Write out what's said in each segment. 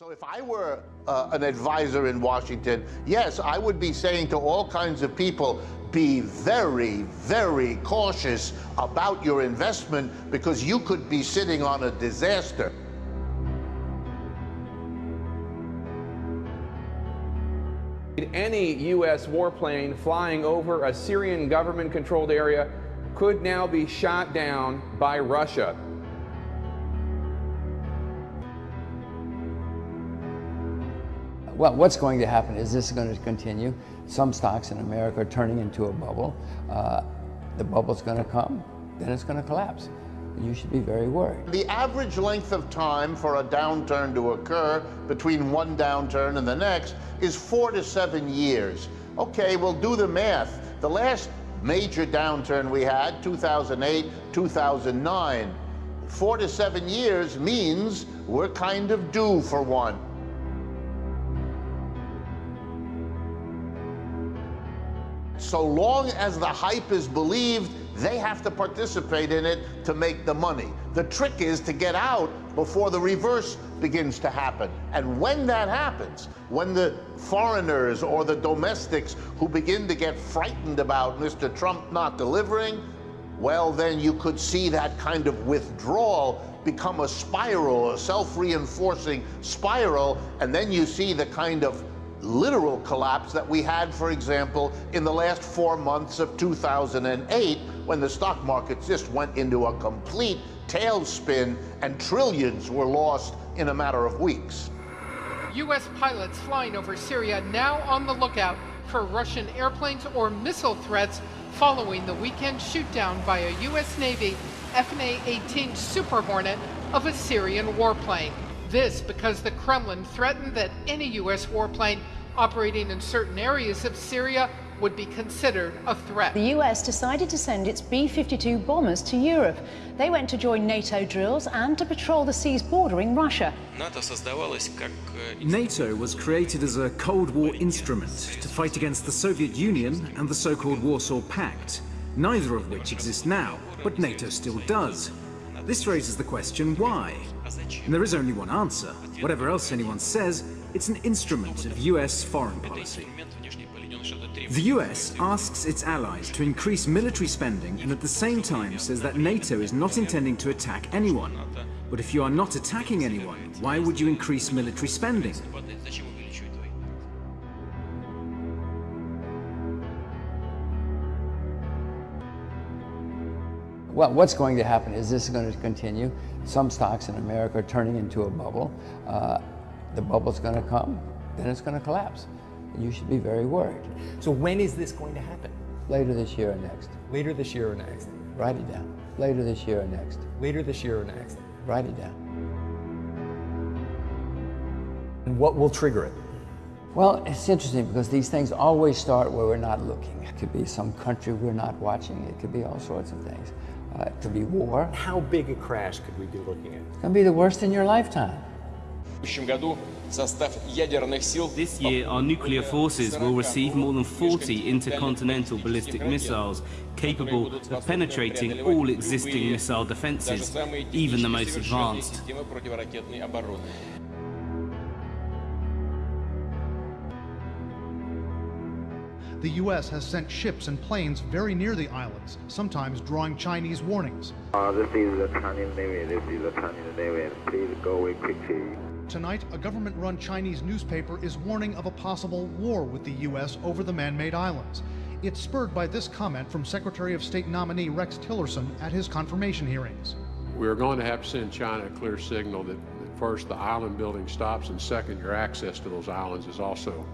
So if I were uh, an advisor in Washington, yes, I would be saying to all kinds of people, be very, very cautious about your investment because you could be sitting on a disaster. Any U.S. warplane flying over a Syrian government-controlled area could now be shot down by Russia. Well, what's going to happen is this is going to continue. Some stocks in America are turning into a bubble. Uh, the bubble's going to come, then it's going to collapse. You should be very worried. The average length of time for a downturn to occur between one downturn and the next is four to seven years. Okay, we'll do the math. The last major downturn we had, 2008, 2009, four to seven years means we're kind of due for one. So long as the hype is believed, they have to participate in it to make the money. The trick is to get out before the reverse begins to happen. And when that happens, when the foreigners or the domestics who begin to get frightened about Mr. Trump not delivering, well, then you could see that kind of withdrawal become a spiral, a self-reinforcing spiral, and then you see the kind of literal collapse that we had, for example, in the last four months of 2008, when the stock market just went into a complete tailspin and trillions were lost in a matter of weeks. U.S. pilots flying over Syria now on the lookout for Russian airplanes or missile threats following the weekend shootdown by a U.S. Navy F/A-18 Super Hornet of a Syrian warplane. This because the Kremlin threatened that any U.S. warplane operating in certain areas of Syria would be considered a threat. The US decided to send its B-52 bombers to Europe. They went to join NATO drills and to patrol the seas bordering Russia. NATO was created as a Cold War instrument to fight against the Soviet Union and the so-called Warsaw Pact, neither of which exists now, but NATO still does. This raises the question, why? And there is only one answer. Whatever else anyone says, it's an instrument of US foreign policy. The US asks its allies to increase military spending and at the same time says that NATO is not intending to attack anyone. But if you are not attacking anyone, why would you increase military spending? Well, what's going to happen is this is going to continue. Some stocks in America are turning into a bubble. Uh, the bubble's going to come, then it's going to collapse. And you should be very worried. So when is this going to happen? Later this year or next. Later this year or next? Write it down. Later this year or next. Later this year or next? Write it down. And what will trigger it? Well, it's interesting because these things always start where we're not looking. It could be some country we're not watching. It could be all sorts of things. Uh, it could be war. How big a crash could we be looking at? It's going to be the worst in your lifetime. This year, our nuclear forces will receive more than 40 intercontinental ballistic missiles capable of penetrating all existing missile defenses, even the most advanced. the U.S. has sent ships and planes very near the islands, sometimes drawing Chinese warnings. Uh, this is the Chinese Navy. This is the Chinese Navy. Please go away quickly. Tonight, a government-run Chinese newspaper is warning of a possible war with the U.S. over the man-made islands. It's spurred by this comment from Secretary of State nominee Rex Tillerson at his confirmation hearings. We're going to have to send China a clear signal that first, the island building stops, and second, your access to those islands is also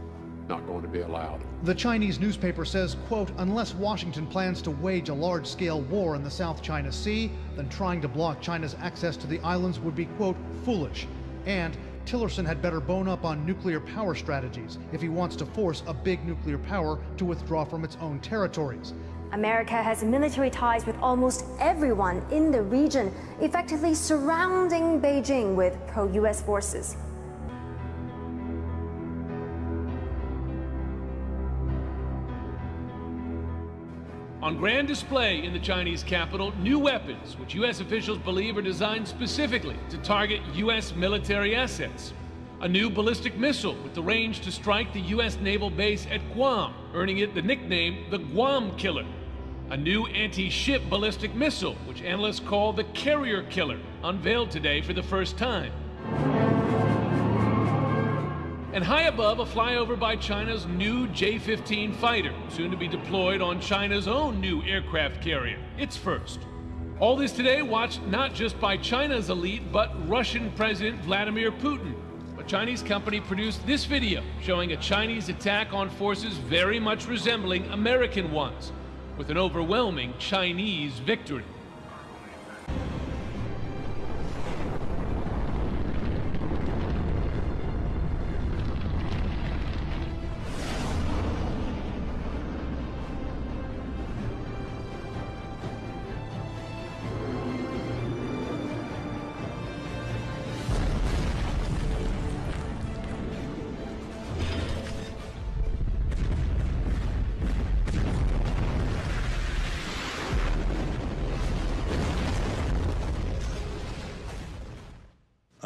not going to be allowed. The Chinese newspaper says, quote, unless Washington plans to wage a large-scale war in the South China Sea, then trying to block China's access to the islands would be, quote, foolish. And Tillerson had better bone up on nuclear power strategies if he wants to force a big nuclear power to withdraw from its own territories. America has military ties with almost everyone in the region, effectively surrounding Beijing with pro-U.S. forces. On grand display in the Chinese capital, new weapons, which U.S. officials believe are designed specifically to target U.S. military assets. A new ballistic missile with the range to strike the U.S. naval base at Guam, earning it the nickname the Guam Killer. A new anti-ship ballistic missile, which analysts call the Carrier Killer, unveiled today for the first time. And high above, a flyover by China's new J-15 fighter, soon to be deployed on China's own new aircraft carrier, its first. All this today watched not just by China's elite, but Russian President Vladimir Putin, A Chinese company produced this video showing a Chinese attack on forces very much resembling American ones, with an overwhelming Chinese victory.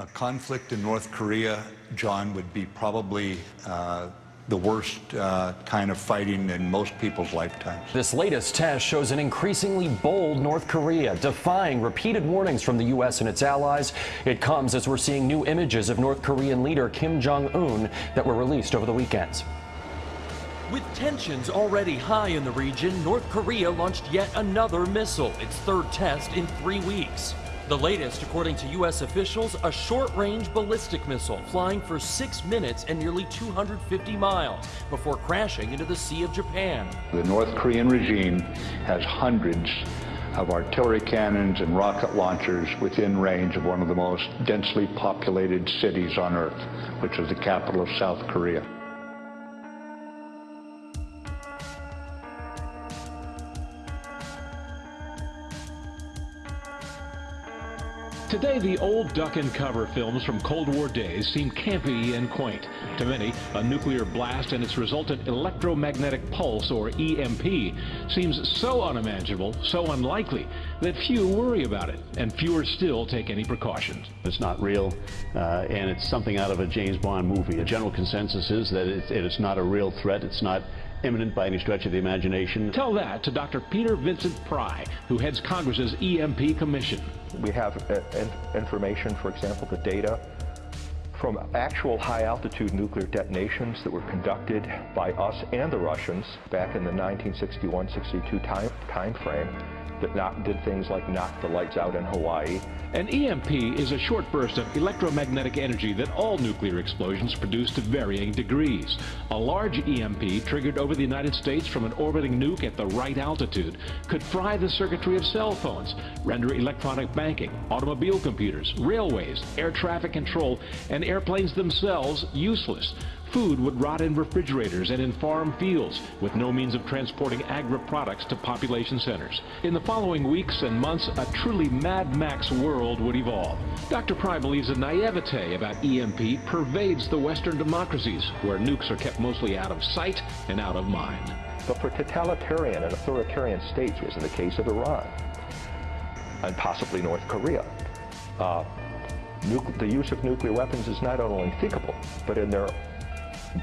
A conflict in North Korea, John, would be probably uh, the worst uh, kind of fighting in most people's lifetimes. This latest test shows an increasingly bold North Korea, defying repeated warnings from the U.S. and its allies. It comes as we're seeing new images of North Korean leader Kim Jong un that were released over the weekends. With tensions already high in the region, North Korea launched yet another missile, its third test in three weeks. The latest, according to U.S. officials, a short-range ballistic missile flying for six minutes and nearly 250 miles before crashing into the Sea of Japan. The North Korean regime has hundreds of artillery cannons and rocket launchers within range of one of the most densely populated cities on Earth, which is the capital of South Korea. Today, the old duck and cover films from Cold War days seem campy and quaint. To many, a nuclear blast and its resultant electromagnetic pulse, or EMP, seems so unimaginable, so unlikely, that few worry about it, and fewer still take any precautions. It's not real, uh, and it's something out of a James Bond movie. A general consensus is that it, it is not a real threat. It's not imminent by any stretch of the imagination. Tell that to Dr. Peter Vincent Pry, who heads Congress's EMP Commission. We have uh, information, for example, the data from actual high-altitude nuclear detonations that were conducted by us and the Russians back in the 1961-62 time, time frame that did things like knock the lights out in Hawaii. An EMP is a short burst of electromagnetic energy that all nuclear explosions produce to varying degrees. A large EMP triggered over the United States from an orbiting nuke at the right altitude could fry the circuitry of cell phones, render electronic banking, automobile computers, railways, air traffic control, and airplanes themselves useless. Food would rot in refrigerators and in farm fields, with no means of transporting agri-products to population centers. In the following weeks and months, a truly Mad Max world would evolve. Dr. Pry believes a naivete about EMP pervades the Western democracies, where nukes are kept mostly out of sight and out of mind. But for totalitarian and authoritarian states, as in the case of Iran, and possibly North Korea, uh, the use of nuclear weapons is not only unthinkable, but in their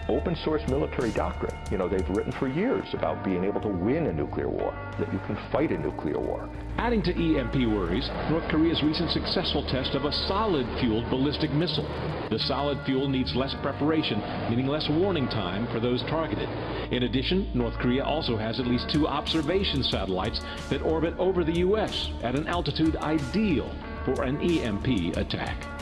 open source military doctrine. You know, they've written for years about being able to win a nuclear war, that you can fight a nuclear war. Adding to EMP worries, North Korea's recent successful test of a solid-fueled ballistic missile. The solid fuel needs less preparation, meaning less warning time for those targeted. In addition, North Korea also has at least two observation satellites that orbit over the U.S. at an altitude ideal for an EMP attack.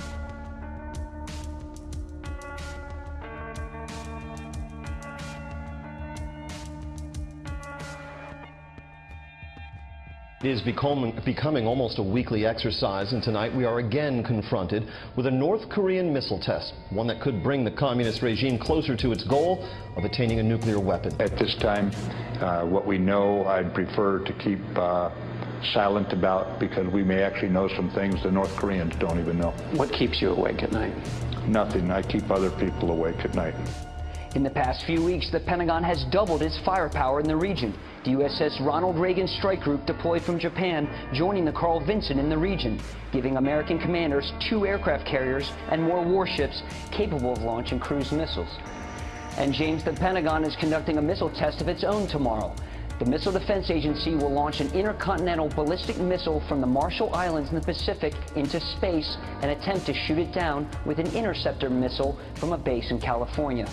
Is becoming, becoming almost a weekly exercise, and tonight we are again confronted with a North Korean missile test, one that could bring the communist regime closer to its goal of attaining a nuclear weapon. At this time, uh, what we know, I'd prefer to keep uh, silent about because we may actually know some things the North Koreans don't even know. What keeps you awake at night? Nothing. I keep other people awake at night. In the past few weeks, the Pentagon has doubled its firepower in the region. The USS Ronald Reagan Strike Group deployed from Japan, joining the Carl Vinson in the region, giving American commanders two aircraft carriers and more warships capable of launching cruise missiles. And James, the Pentagon is conducting a missile test of its own tomorrow. The Missile Defense Agency will launch an intercontinental ballistic missile from the Marshall Islands in the Pacific into space and attempt to shoot it down with an interceptor missile from a base in California.